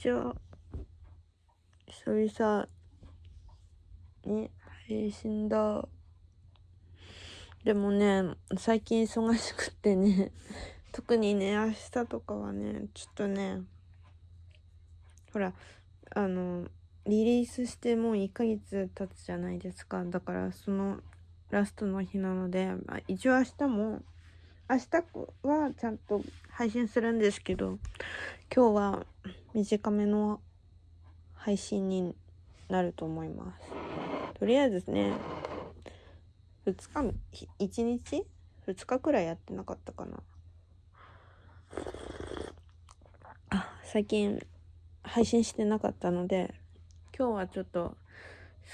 じゃあ、久々に配信だ。でもね、最近忙しくってね、特にね、明日とかはね、ちょっとね、ほら、あの、リリースしてもう1ヶ月経つじゃないですか。だからそのラストの日なので、まあ、一応明日も、明日はちゃんと配信するんですけど、今日は短めの配信になると思います。とりあえずね、2日、1日 ?2 日くらいやってなかったかな。あ、最近配信してなかったので、今日はちょっと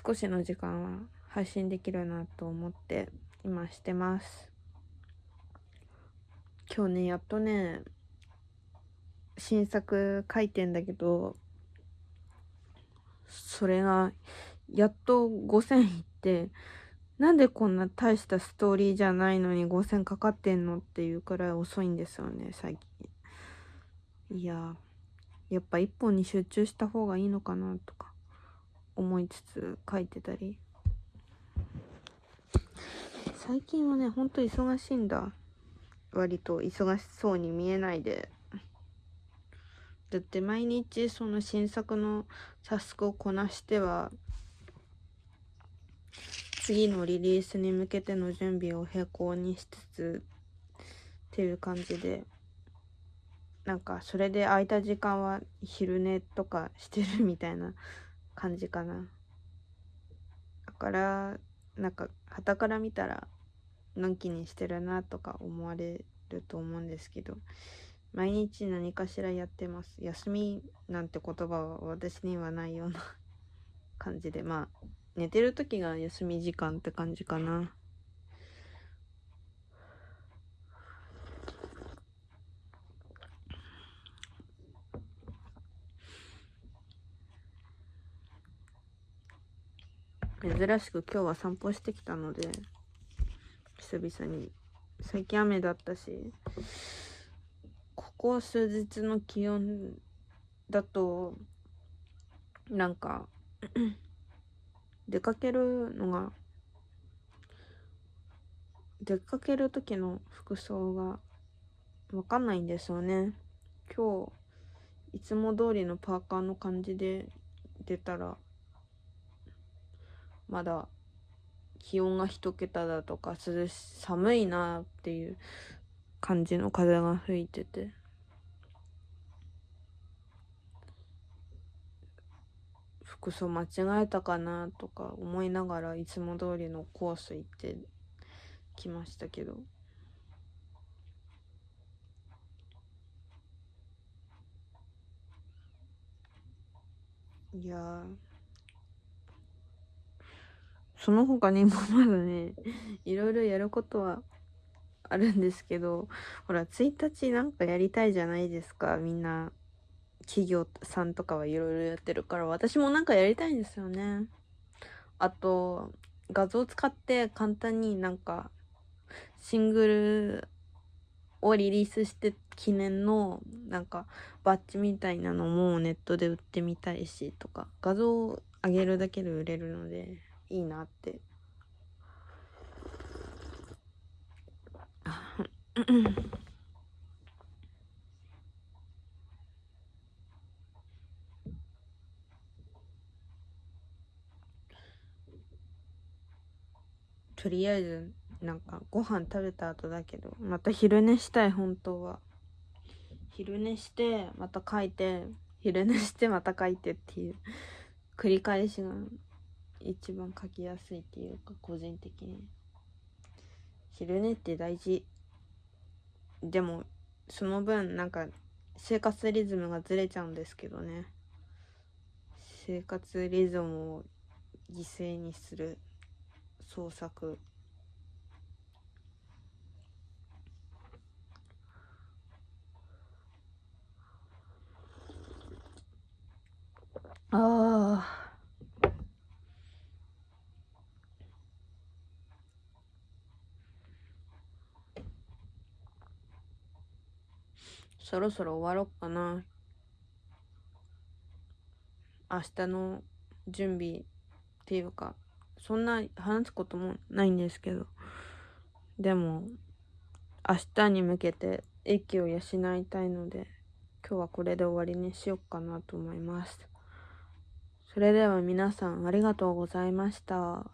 少しの時間は配信できるなと思って今してます。今日ね、やっとね、新作書いてんだけど、それが、やっと5000いって、なんでこんな大したストーリーじゃないのに5000かかってんのっていうくらい遅いんですよね、最近。いややっぱ一本に集中した方がいいのかなとか思いつつ書いてたり。最近はね、ほんと忙しいんだ。割と忙しそうに見えないで。だって毎日その新作のタスクをこなしては、次のリリースに向けての準備を並行にしつつっていう感じでなんかそれで空いた時間は昼寝とかしてるみたいな感じかなだからなんか旗から見たらのんきにしてるなとか思われると思うんですけど毎日何かしらやってます。休みなんて言葉は私にはないような感じでまあ寝てる時が休み時間って感じかな。珍しく今日は散歩してきたので久々に。最近雨だったしここ数日の気温だとなんか 出かけるのが出かける時の服装がわかんないんですよね。今日いつも通りのパーカーの感じで出たらまだ気温が一桁だとか涼し寒いなっていう感じの風が吹いてて。服装間違えたかなとか思いながらいつも通りのコース行ってきましたけど。いやその他にもまだね、いろいろやることはあるんですけど、ほら、1日なんかやりたいじゃないですか、みんな。企業さんとかはいろいろやってるから、私もなんかやりたいんですよね。あと、画像使って簡単になんか、シングルをリリースして記念のなんかバッジみたいなのもネットで売ってみたいしとか画像を上げるだけで売れるのでいいなって。とりあえずなんかご飯食べた後だけどまた昼寝したい本当は。昼寝してまた書いて昼寝してまた書いてっていう繰り返しが一番書きやすいっていうか個人的に。昼寝って大事。でもその分なんか生活リズムがずれちゃうんですけどね。生活リズムを犠牲にする。創作。ああそろそろ終わろっかな。明日の準備っていうかそんな話すこともないんですけどでも明日に向けて息を養いたいので今日はこれで終わりにしようかなと思います。それでは皆さんありがとうございました。